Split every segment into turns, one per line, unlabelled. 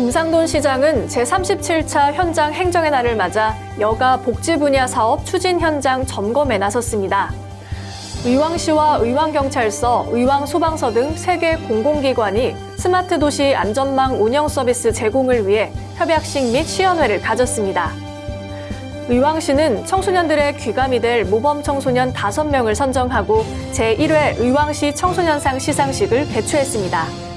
김상돈 시장은 제37차 현장 행정의 날을 맞아 여가 복지 분야 사업 추진 현장 점검에 나섰습니다. 의왕시와 의왕경찰서, 의왕소방서 등 3개 공공기관이 스마트 도시 안전망 운영 서비스 제공을 위해 협약식 및 시연회를 가졌습니다. 의왕시는 청소년들의 귀감이 될 모범 청소년 5명을 선정하고 제1회 의왕시 청소년상 시상식을 개최했습니다.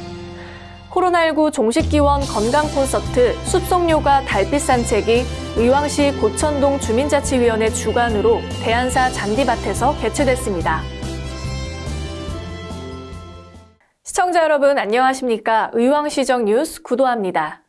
코로나19 종식기원 건강 콘서트 숲속요가 달빛 산책이 의왕시 고천동 주민자치위원회 주관으로 대한사 잔디밭에서 개최됐습니다. 시청자 여러분 안녕하십니까? 의왕시정 뉴스 구도합니다.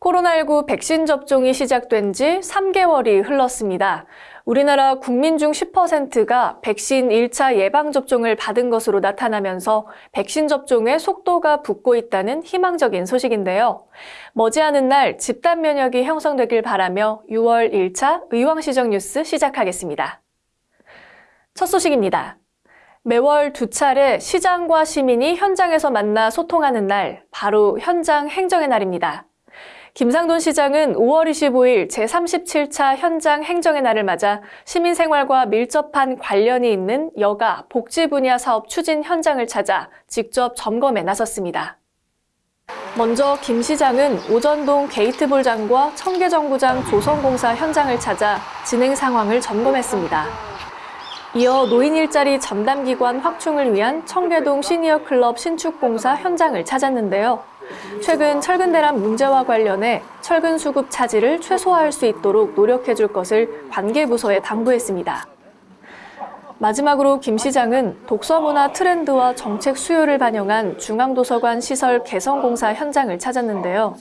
코로나19 백신 접종이 시작된 지 3개월이 흘렀습니다. 우리나라 국민 중 10%가 백신 1차 예방접종을 받은 것으로 나타나면서 백신 접종의 속도가 붙고 있다는 희망적인 소식인데요. 머지않은 날 집단 면역이 형성되길 바라며 6월 1차 의왕시정 뉴스 시작하겠습니다. 첫 소식입니다. 매월 두 차례 시장과 시민이 현장에서 만나 소통하는 날, 바로 현장 행정의 날입니다. 김상돈 시장은 5월 25일 제37차 현장 행정의 날을 맞아 시민생활과 밀접한 관련이 있는 여가 복지 분야 사업 추진 현장을 찾아 직접 점검에 나섰습니다. 먼저 김 시장은 오전동 게이트볼장과 청계정구장 조성공사 현장을 찾아 진행 상황을 점검했습니다. 이어 노인 일자리 전담기관 확충을 위한 청계동 시니어클럽 신축공사 현장을 찾았는데요. 최근 철근 대란 문제와 관련해 철근 수급 차질을 최소화할 수 있도록 노력해 줄 것을 관계부서에 당부했습니다. 마지막으로 김 시장은 독서문화 트렌드와 정책 수요를 반영한 중앙도서관 시설 개성공사 현장을 찾았는데요.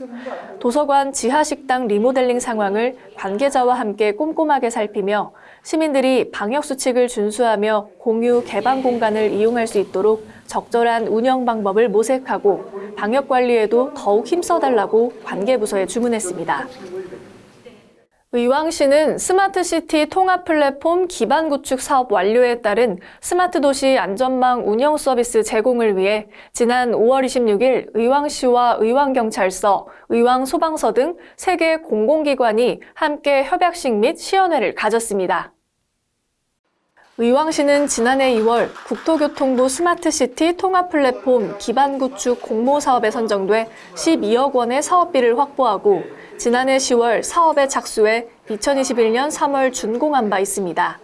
도서관 지하식당 리모델링 상황을 관계자와 함께 꼼꼼하게 살피며 시민들이 방역수칙을 준수하며 공유 개방 공간을 이용할 수 있도록 적절한 운영 방법을 모색하고 방역 관리에도 더욱 힘써달라고 관계부서에 주문했습니다. 의왕시는 스마트시티 통합 플랫폼 기반 구축 사업 완료에 따른 스마트 도시 안전망 운영 서비스 제공을 위해 지난 5월 26일 의왕시와 의왕경찰서, 의왕소방서 등 3개 공공기관이 함께 협약식 및 시연회를 가졌습니다. 의왕시는 지난해 2월 국토교통부 스마트시티 통합 플랫폼 기반 구축 공모 사업에 선정돼 12억 원의 사업비를 확보하고 지난해 10월 사업에 착수해 2021년 3월 준공한 바 있습니다.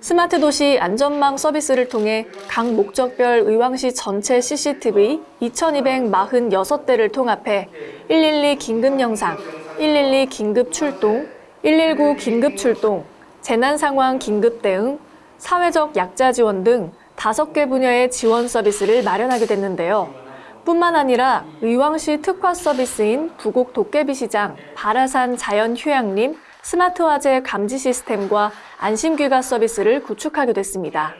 스마트 도시 안전망 서비스를 통해 각 목적별 의왕시 전체 CCTV 2,246대를 통합해 112 긴급 영상, 112 긴급 출동, 119 긴급 출동, 재난 상황 긴급 대응, 사회적 약자 지원 등 다섯 개 분야의 지원 서비스를 마련하게 됐는데요. 뿐만 아니라 의왕시 특화 서비스인 부곡 도깨비 시장, 바라산 자연휴양림, 스마트 화재 감지 시스템과 안심귀가 서비스를 구축하게 됐습니다.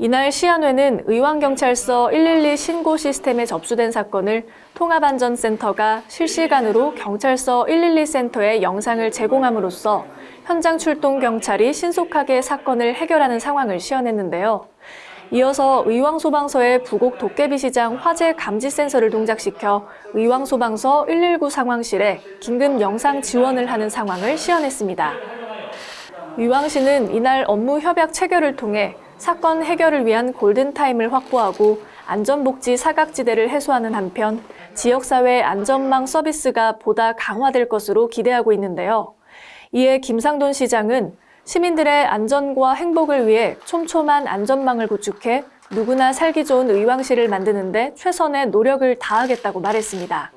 이날 시안회는 의왕경찰서 112 신고 시스템에 접수된 사건을 통합안전센터가 실시간으로 경찰서 112센터에 영상을 제공함으로써 현장 출동 경찰이 신속하게 사건을 해결하는 상황을 시연했는데요. 이어서 의왕소방서의 부곡 도깨비시장 화재 감지 센서를 동작시켜 의왕소방서 119 상황실에 긴급 영상 지원을 하는 상황을 시연했습니다. 의왕시는 이날 업무 협약 체결을 통해 사건 해결을 위한 골든타임을 확보하고 안전복지 사각지대를 해소하는 한편 지역사회 안전망 서비스가 보다 강화될 것으로 기대하고 있는데요. 이에 김상돈 시장은 시민들의 안전과 행복을 위해 촘촘한 안전망을 구축해 누구나 살기 좋은 의왕시를 만드는 데 최선의 노력을 다하겠다고 말했습니다.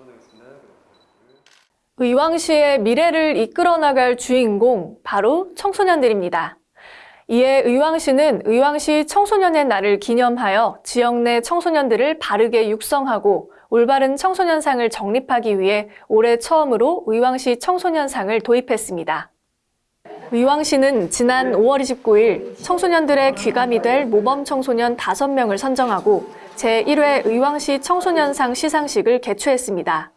의왕시의 미래를 이끌어 나갈 주인공, 바로 청소년들입니다. 이에 의왕시는 의왕시 청소년의 날을 기념하여 지역 내 청소년들을 바르게 육성하고 올바른 청소년상을 정립하기 위해 올해 처음으로 의왕시 청소년상을 도입했습니다. 의왕시는 지난 5월 29일 청소년들의 귀감이 될 모범 청소년 5명을 선정하고 제1회 의왕시 청소년상 시상식을 개최했습니다.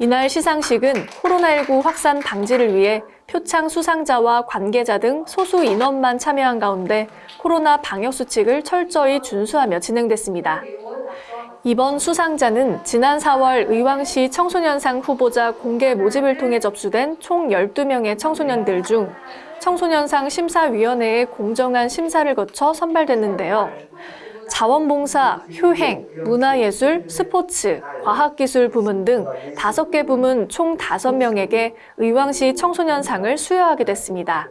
이날 시상식은 코로나19 확산 방지를 위해 표창 수상자와 관계자 등 소수 인원만 참여한 가운데 코로나 방역 수칙을 철저히 준수하며 진행됐습니다. 이번 수상자는 지난 4월 의왕시 청소년상 후보자 공개 모집을 통해 접수된 총 12명의 청소년들 중 청소년상 심사위원회의 공정한 심사를 거쳐 선발됐는데요. 자원봉사, 효행, 문화예술, 스포츠, 과학기술 부문 등 5개 부문 총 5명에게 의왕시 청소년상을 수여하게 됐습니다.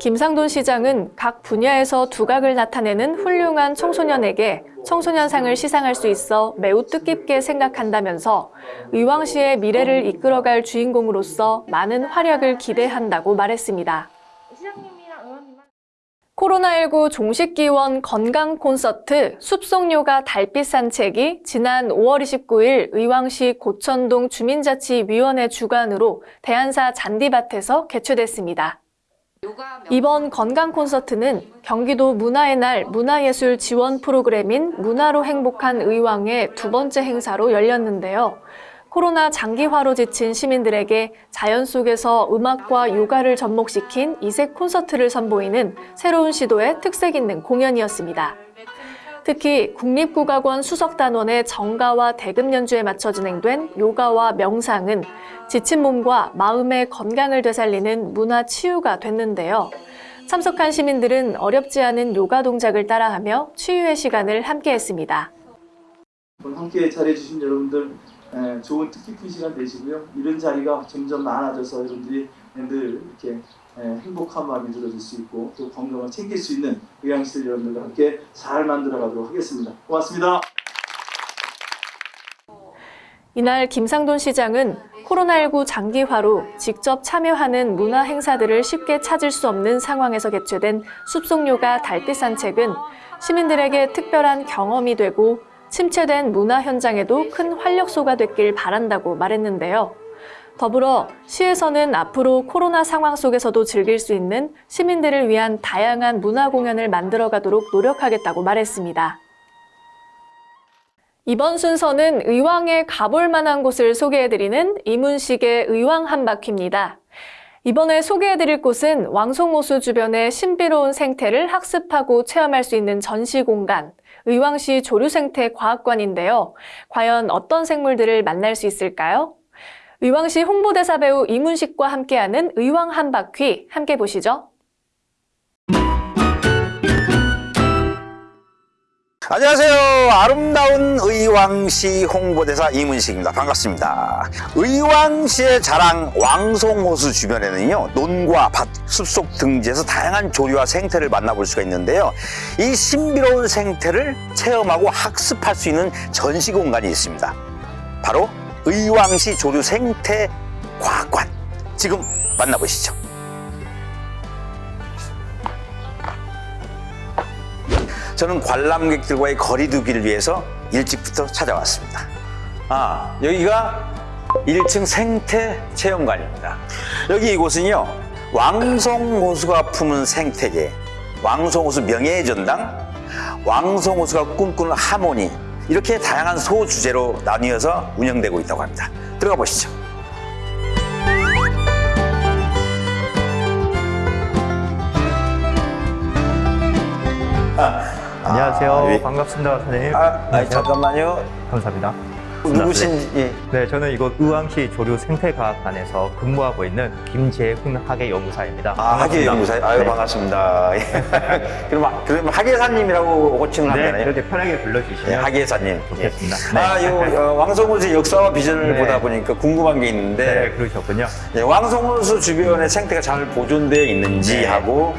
김상돈 시장은 각 분야에서 두각을 나타내는 훌륭한 청소년에게 청소년상을 시상할 수 있어 매우 뜻깊게 생각한다면서 의왕시의 미래를 이끌어갈 주인공으로서 많은 활약을 기대한다고 말했습니다.
시장님이랑 의원님만
코로나19 종식기원 건강 콘서트 숲속요가 달빛 산책이 지난 5월 29일 의왕시 고천동 주민자치위원회 주관으로 대한사 잔디밭에서 개최됐습니다. 이번 건강 콘서트는 경기도 문화의 날 문화예술 지원 프로그램인 문화로 행복한 의왕의 두 번째 행사로 열렸는데요. 코로나 장기화로 지친 시민들에게 자연 속에서 음악과 요가를 접목시킨 이색 콘서트를 선보이는 새로운 시도의 특색 있는 공연이었습니다. 특히 국립국악원 수석단원의 정가와 대금 연주에 맞춰 진행된 요가와 명상은 지친 몸과 마음의 건강을 되살리는 문화 치유가 됐는데요. 참석한 시민들은 어렵지 않은 요가 동작을 따라하며 치유의 시간을 함께했습니다.
함께 잘해주신 여러분들 에, 좋은 뜻깊은 시간 되시고요. 이런 자리가 점점 많아져서 여러분들이 늘 이렇게 에, 행복한 마음이 들어질 수 있고 또 건강을 챙길 수 있는 의향시들 여러분들과 함께 잘 만들어 가도록 하겠습니다. 고맙습니다.
이날 김상돈 시장은 코로나19 장기화로 직접 참여하는 문화 행사들을 쉽게 찾을 수 없는 상황에서 개최된 숲속요가 달빛 산책은 시민들에게 특별한 경험이 되고 침체된 문화 현장에도 큰 활력소가 됐길 바란다고 말했는데요. 더불어 시에서는 앞으로 코로나 상황 속에서도 즐길 수 있는 시민들을 위한 다양한 문화 공연을 만들어가도록 노력하겠다고 말했습니다. 이번 순서는 의왕에 가볼 만한 곳을 소개해드리는 이문식의 의왕 한 바퀴입니다. 이번에 소개해드릴 곳은 왕송호수 주변의 신비로운 생태를 학습하고 체험할 수 있는 전시 공간, 의왕시 조류생태 과학관인데요. 과연 어떤 생물들을 만날 수 있을까요? 의왕시 홍보대사 배우 이문식과 함께하는 의왕 한 바퀴 함께 보시죠.
안녕하세요. 아름다운 의왕시 홍보대사 이문식입니다. 반갑습니다. 의왕시의 자랑 왕송호수 주변에는요, 논과 밭, 숲속 등지에서 다양한 조류와 생태를 만나볼 수가 있는데요. 이 신비로운 생태를 체험하고 학습할 수 있는 전시 공간이 있습니다. 바로 의왕시 조류 생태 과학관. 지금 만나보시죠. 저는 관람객들과의 거리두기를 위해서 일찍부터 찾아왔습니다. 아, 여기가 1층 생태 체험관입니다. 여기 이곳은요, 왕송호수가 품은 생태계, 왕송호수 명예의 전당, 왕송호수가 꿈꾸는 하모니, 이렇게 다양한 소주제로 나뉘어서 운영되고 있다고 합니다. 들어가 보시죠.
안녕하세요.
아, 예.
반갑습니다, 선생님.
아, 아
안녕하세요.
잠깐만요.
감사합니다.
누구신지.
네, 저는 이곳 의왕시 조류 생태과학관에서 근무하고 있는 김재훈 학예 연구사입니다.
아, 학예 연구사. 아유,
네.
반갑습니다. 그럼, 아, 그럼 학예사님이라고 호칭을
네,
하잖아요.
그렇게 편하게 불러주시면
네, 학예사님.
좋겠습니다.
예.
네.
아, 요, 어, 왕송호수의 역사와 비전을
네.
보다 보니까 궁금한 게
네,
있는데,
그러셨군요.
예, 왕송호수 주변의 생태가 잘 보존되어 있는지
네.
하고,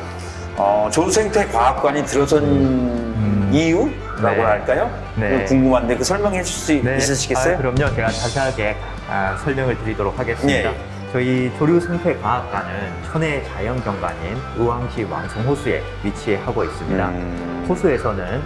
어, 조생태 과학관이 들어선 이유라고
네.
할까요?
네.
궁금한데 그 설명해 주실 수 있으시겠어요?
아, 그럼요. 제가 자세하게 아, 설명을 드리도록 하겠습니다.
예.
저희 조류 생태과학관은 천혜 자연경관인 의왕시 왕송호수에 위치하고 있습니다.
음.
호수에서는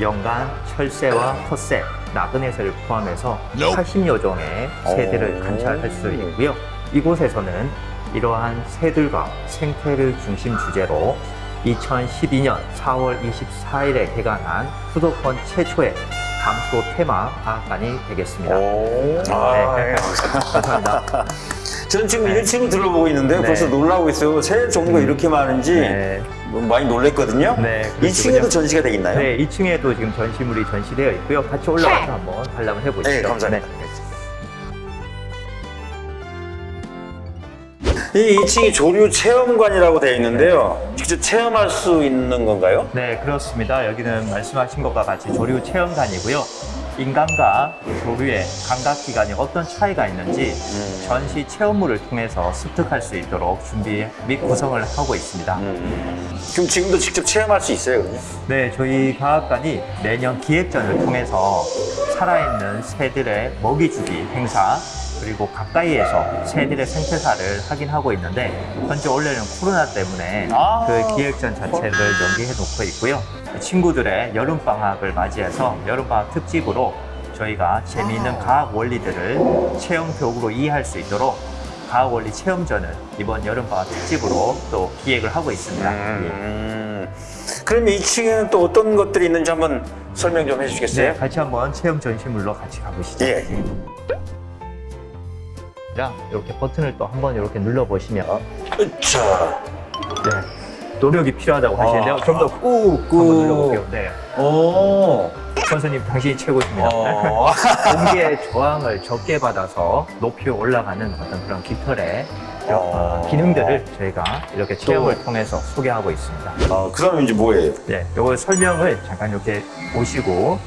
연간 철새와 텃새, 나그네새를 포함해서 80여 종의 새들을
오.
관찰할 수 있고요. 이곳에서는 이러한 새들과 생태를 중심 주제로 2012년 4월 24일에 개관한 수도권 최초의 감소 테마 과학관이 되겠습니다.
오. 아,
네.
예.
감사합니다.
저는 지금 1층을 둘러보고 있는데요.
네.
벌써 놀라고 있어요. 새 종류가 이렇게 많은지
네.
너무 많이 놀랬거든요.
네,
2층에도
그렇군요.
전시가 되겠나요?
네, 2층에도 지금 전시물이 전시되어 있고요. 같이 올라가서 한번 관람을 해보시죠.
네, 감사합니다. 이 2층이 조류 체험관이라고 되어 있는데요. 직접 체험할 수 있는 건가요?
네, 그렇습니다. 여기는 말씀하신 것과 같이 조류 체험관이고요. 인간과 조류의 감각 기관이 어떤 차이가 있는지
음.
전시 체험물을 통해서 습득할 수 있도록 준비 및 구성을 하고 있습니다.
음. 그럼 지금도 직접 체험할 수 있어요?
네, 저희 과학관이 매년 기획전을 통해서 살아있는 새들의 먹이 주기 행사 그리고 가까이에서 새들의 생태사를 확인하고 있는데 현재 원래는 코로나 때문에
아.
그 기획전 자체를 연기해 놓고 있고요. 친구들의 여름 방학을 맞이해서 여름 방학 특집으로 저희가 재미있는 과학 원리들을 체험 교육으로 이해할 수 있도록 과학 원리 체험전을 이번 여름 방학 특집으로 또 기획을 하고 있습니다. 예.
음. 그럼 2층에는 또 어떤 것들이 있는지 한번 설명 좀 해주시겠어요?
네, 같이 한번 체험 전시물로 같이 가보시죠.
예.
자, 이렇게 버튼을 또 한번 이렇게 눌러 보시면
자,
네, 노력이 필요하다고 하시는데요.
아.
좀더 꾹
꾹.
한번 눌러볼게요. 네,
오.
선생님 당신이 최고십니다.
어.
공기의 저항을 적게 받아서 높이 올라가는 어떤 그런 깃털의
어.
기능들을 저희가 이렇게 체험을 통해서 소개하고 있습니다.
어, 그러면 이제 뭐예요?
네, 요거 설명을 잠깐 이렇게 보시고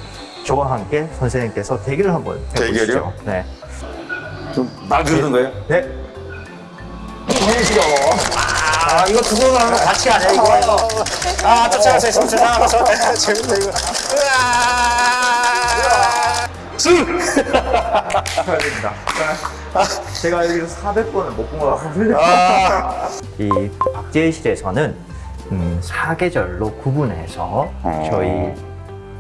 저와 함께 선생님께서 대결을 한번 해보시죠.
대결이요?
네.
좀말 그러는 거예요?
네.
아, 이거 두거 같이 아니야, 이거? 아, 쫓아가세요, 쫓아가서. 재밌네, 이거. 으아! 술!
축하드립니다. 제가 여기서 400번을 못 본 것 같거든요.
아,
이 박제실에서는 음, 사계절로 구분해서
어.
저희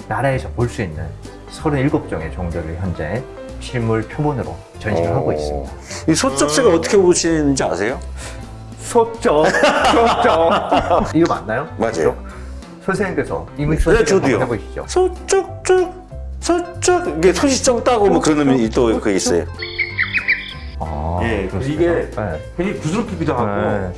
나라에서 볼 수 있는 37종의 종들을 현재 실물 표본으로 전시를 하고 있습니다.
이 소쩍새가 어떻게 보시는지 아세요?
소쩍, 소쩍. 이거 맞나요?
맞아요.
선생님께서 이문
네,
선생님
저도요.
한번 해보시죠.
소쩍쭉, 소쩍. 이게 소시적 따고 뭐 그런 의미 또그 있어요.
아,
예,
그렇습니까?
이게
네.
굉장히 부드럽기도
네.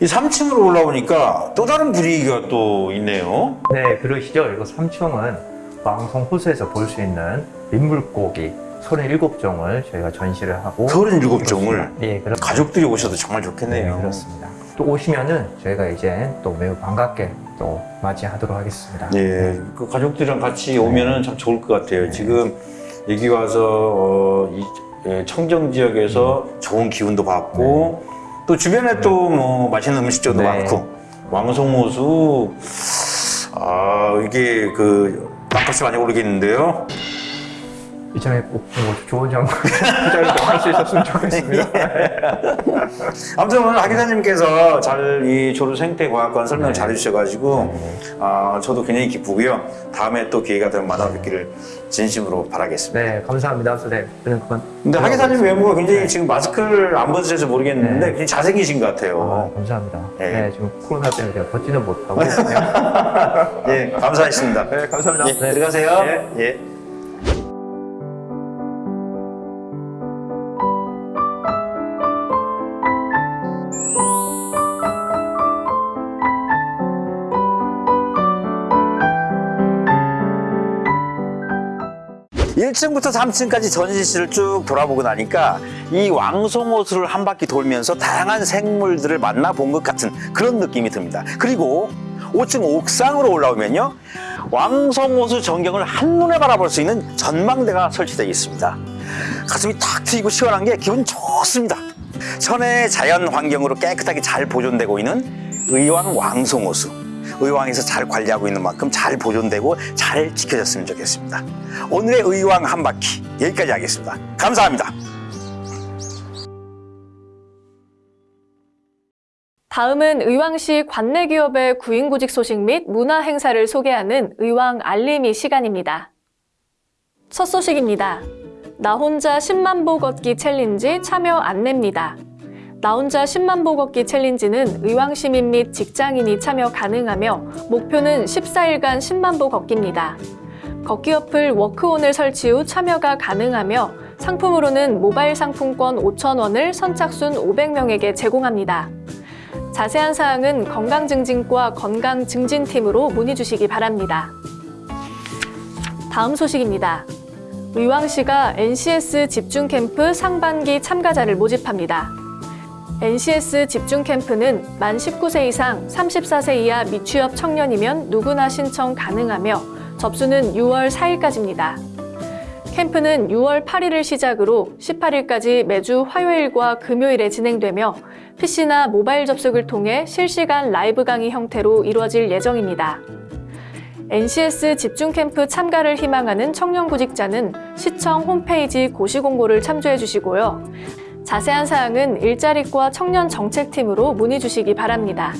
이 3층으로 올라오니까 또 다른 분위기가 또 있네요.
네, 그러시죠. 이거 3층은 왕성 호수에서 볼 수 있는 민물고기 37종을 저희가 전시를 하고
37종을
예, 그렇
가족들이 오셔도 정말
네,
좋겠네요.
그렇습니다. 또 오시면은 저희가 이제 또 매우 반갑게 또 맞이하도록 하겠습니다.
예, 그 가족들이랑 같이 오면은 참 좋을 것 같아요. 지금 여기 와서 어, 이 예, 청정 지역에서 좋은 기운도 받고 또 주변에 또 뭐 맛있는 음식점도
네.
많고 왕송호수 아 이게 그 땅값이 많이 오르겠는데요.
이전에 꼭 뭐 좋은 장면 투자를 좀할수 있었으면 좋겠습니다.
아무튼 오늘 하 기자님께서 잘 이 조류 생태과학관 설명
네.
잘 해주셔가지고 아 저도 굉장히 기쁘고요. 다음에 또 기회가 되면 만나 뵙기를 진심으로 바라겠습니다.
네, 감사합니다, 선생님. 그럼 그만.
근데 하 기사님 외모가 굉장히 지금 마스크를 안 벗으셔서 모르겠는데
네.
굉장히 잘생기신 것
아,
같아요.
감사합니다.
네.
네. 지금 코로나 때문에 제가 걷지는 못하고. 그냥
예, 감사했습니다.
네, 감사합니다.
예,
네.
들어가세요.
네.
예. 일층부터 3층까지 전시실을 쭉 돌아보고 나니까 이 왕송호수를 한 바퀴 돌면서 다양한 생물들을 만나본 것 같은 그런 느낌이 듭니다. 그리고 5층 옥상으로 올라오면요. 왕송호수 전경을 한눈에 바라볼 수 있는 전망대가 설치되어 있습니다. 가슴이 탁 트이고 시원한 게 기분 좋습니다. 천혜의 자연 환경으로 깨끗하게 잘 보존되고 있는 의왕 왕송호수. 의왕에서 잘 관리하고 있는 만큼 잘 보존되고 잘 지켜졌으면 좋겠습니다. 오늘의 의왕 한 바퀴 여기까지 하겠습니다. 감사합니다.
다음은 의왕시 관내 기업의 구인구직 소식 및 문화 행사를 소개하는 의왕 알림이 시간입니다. 첫 소식입니다. 나 혼자 10만 보 걷기 챌린지 참여 안내입니다. 나 혼자 10만 보 걷기 챌린지는 의왕시민 및 직장인이 참여 가능하며 목표는 14일간 10만 보 걷기입니다. 걷기 어플 워크온을 설치 후 참여가 가능하며 상품으로는 모바일 상품권 5,000원을 선착순 500명에게 제공합니다. 자세한 사항은 건강증진과 건강증진팀으로 문의 주시기 바랍니다. 다음 소식입니다. 의왕시가 NCS 집중 캠프 상반기 참가자를 모집합니다. NCS 집중 캠프는 만 19세 이상 34세 이하 미취업 청년이면 누구나 신청 가능하며 접수는 6월 4일까지입니다. 캠프는 6월 8일을 시작으로 18일까지 매주 화요일과 금요일에 진행되며 PC나 모바일 접속을 통해 실시간 라이브 강의 형태로 이루어질 예정입니다. NCS 집중 캠프 참가를 희망하는 청년 구직자는 시청 홈페이지 고시 공고를 참조해 주시고요. 자세한 사항은 일자리과 청년 정책팀으로 문의 주시기 바랍니다.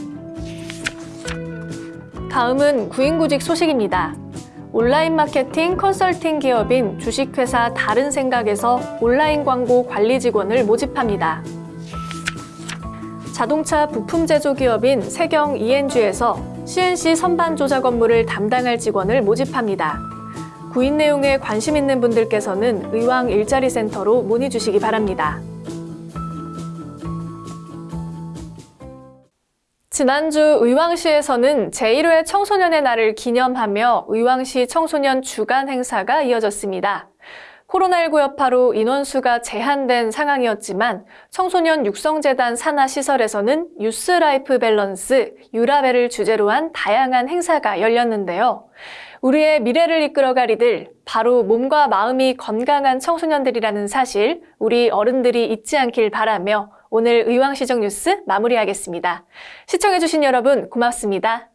다음은 구인구직 소식입니다. 온라인 마케팅 컨설팅 기업인 주식회사 다른 생각에서 온라인 광고 관리 직원을 모집합니다. 자동차 부품 제조 기업인 세경 ENG에서 CNC 선반 조 작 업무를 담당할 직원을 모집합니다. 구인 내용에 관심 있는 분들께서는 의왕 일자리 센터로 문의 주시기 바랍니다. 지난주 의왕시에서는 제1회 청소년의 날을 기념하며 의왕시 청소년 주간 행사가 이어졌습니다. 코로나19 여파로 인원수가 제한된 상황이었지만 청소년 육성재단 산하시설에서는 Youth Life Balance, 유라벨을 주제로 한 다양한 행사가 열렸는데요. 우리의 미래를 이끌어갈 이들 바로 몸과 마음이 건강한 청소년들이라는 사실 우리 어른들이 잊지 않길 바라며 오늘 의왕시정 뉴스 마무리하겠습니다. 시청해주신 여러분 고맙습니다.